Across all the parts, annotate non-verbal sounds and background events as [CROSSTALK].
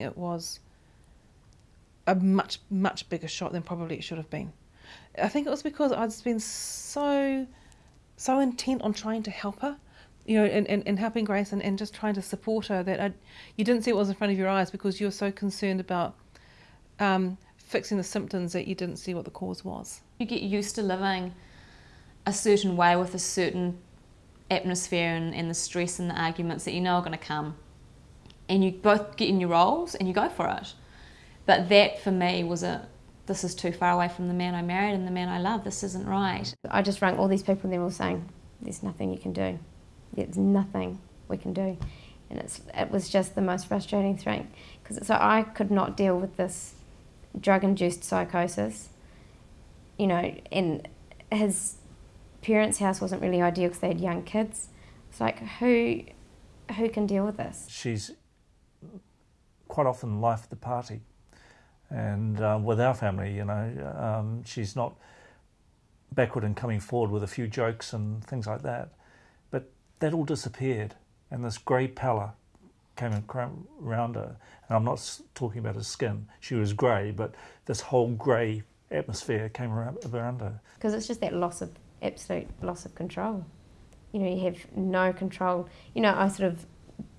It was a much, much bigger shot than probably it should have been. I think it was because I'd been so, so intent on trying to help her, you know, and, helping Grace and, and just trying to support her that I, you didn't see what was in front of your eyes because you were so concerned about um, fixing the symptoms that you didn't see what the cause was. You get used to living a certain way with a certain atmosphere and, and the stress and the arguments that you know are going to come. And you both get in your roles and you go for it. But that for me was a this is too far away from the man I married and the man I love. This isn't right. I just rang all these people and they're all saying, there's nothing you can do. There's nothing we can do. And it's, it was just the most frustrating thing because so I could not deal with this drug-induced psychosis, you know, and his parents' house wasn't really ideal because they had young kids. It's like, who, who can deal with this? She's quite often life of the party. And uh, with our family, you know, um, she's not backward in coming forward with a few jokes and things like that. But that all disappeared, and this grey pallor came around her. And I'm not talking about her skin; she was grey, but this whole grey atmosphere came around her. Because it's just that loss of absolute loss of control. You know, you have no control. You know, I sort of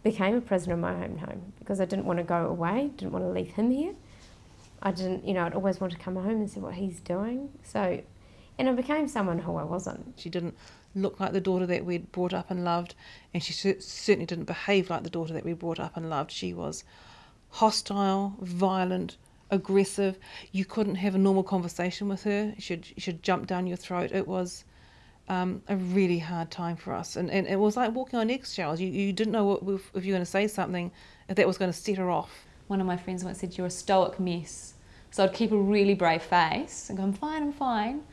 became a prisoner in my home because I didn't want to go away, didn't want to leave him here. I didn't, you know, I'd always want to come home and see what he's doing. So, and I became someone who I wasn't. She didn't look like the daughter that we'd brought up and loved, and she certainly didn't behave like the daughter that we brought up and loved. She was hostile, violent, aggressive. You couldn't have a normal conversation with her. She'd, she'd jump down your throat. It was um, a really hard time for us. And, and it was like walking on eggshells. You, you didn't know what, if, if you were going to say something, if that was going to set her off. One of my friends once said, You're a stoic mess. So I'd keep a really brave face and go, I'm fine, I'm fine.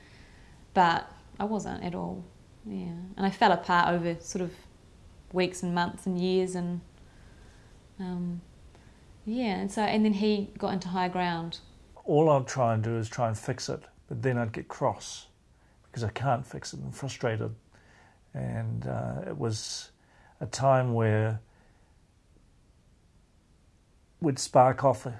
But I wasn't at all. Yeah. And I fell apart over sort of weeks and months and years and um, yeah, and so and then he got into high ground. All I'd try and do is try and fix it, but then I'd get cross because I can't fix it and frustrated. And uh, it was a time where we'd spark off uh,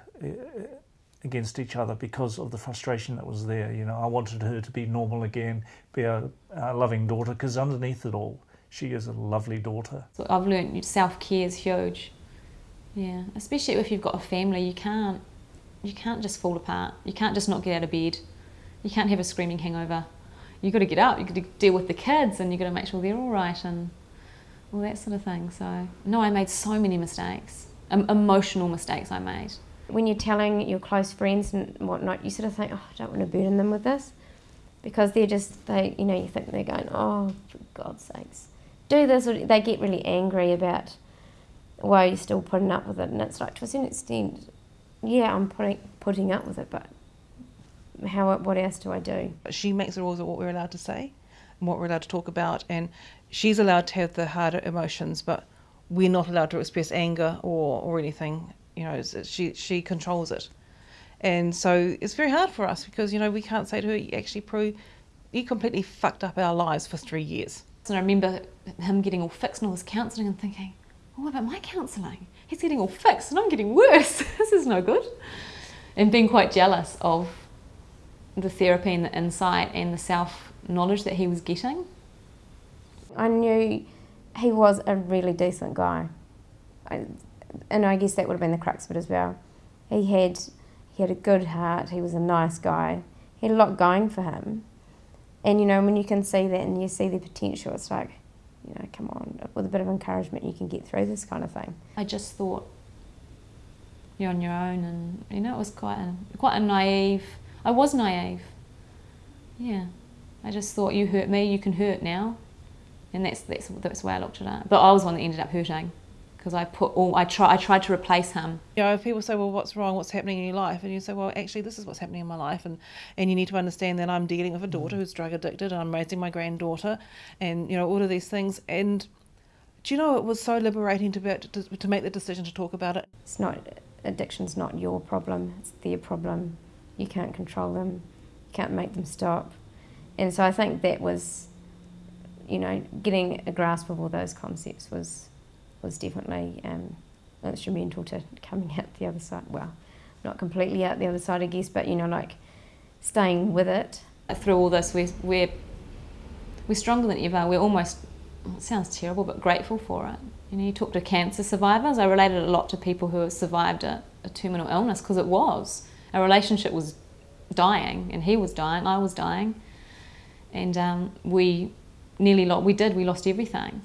against each other because of the frustration that was there. You know, I wanted her to be normal again, be a, a loving daughter, because underneath it all, she is a lovely daughter. So I've learned self care is huge. Yeah, especially if you've got a family, you can't you can't just fall apart. You can't just not get out of bed. You can't have a screaming hangover. You've got to get up. You've got to deal with the kids, and you've got to make sure they're all right, and all that sort of thing. So no, I made so many mistakes, um, emotional mistakes. I made. When you're telling your close friends and whatnot, you sort of think, oh, I don't want to burden them with this, because they're just they, you know, you think they're going, oh, for God's sakes, do this. Or they get really angry about why you're you still putting up with it? And it's like, to a certain extent, yeah, I'm putting, putting up with it, but how, what else do I do? She makes the rules of what we're allowed to say and what we're allowed to talk about, and she's allowed to have the harder emotions, but we're not allowed to express anger or, or anything. You know, she, she controls it. And so it's very hard for us because, you know, we can't say to her, actually pro, you completely fucked up our lives for three years. And I remember him getting all fixed and all his counselling and thinking, oh, what about my counselling? He's getting all fixed and I'm getting worse. [LAUGHS] this is no good. And being quite jealous of the therapy and the insight and the self knowledge that he was getting. I knew he was a really decent guy. I, and I guess that would have been the crux of it as well. He had he had a good heart, he was a nice guy, he had a lot going for him. And you know, when you can see that and you see the potential, it's like, you know, come on, with a bit of encouragement, you can get through this kind of thing. I just thought you're on your own, and you know, it was quite a, quite a naive. I was naive. Yeah, I just thought you hurt me, you can hurt now, and that's that's that's the way I looked at it. But I was one that ended up hurting because I put all I try I tried to replace him. You know, if people say, "Well, what's wrong? What's happening in your life?" and you say, "Well, actually, this is what's happening in my life," and and you need to understand that I'm dealing with a daughter mm. who's drug addicted, and I'm raising my granddaughter, and you know all of these things. And do you know it was so liberating to be to, to make the decision to talk about it? It's not addiction's not your problem; it's their problem. You can't control them. You can't make them stop. And so I think that was, you know, getting a grasp of all those concepts was was definitely um, instrumental to coming out the other side. Well, not completely out the other side, I guess, but you know, like staying with it. Through all this, we're, we're, we're stronger than ever. We're almost, it sounds terrible, but grateful for it. You know, you talk to cancer survivors. I related a lot to people who have survived a, a terminal illness because it was. Our relationship was dying, and he was dying, I was dying. And um, we nearly lost, we did, we lost everything.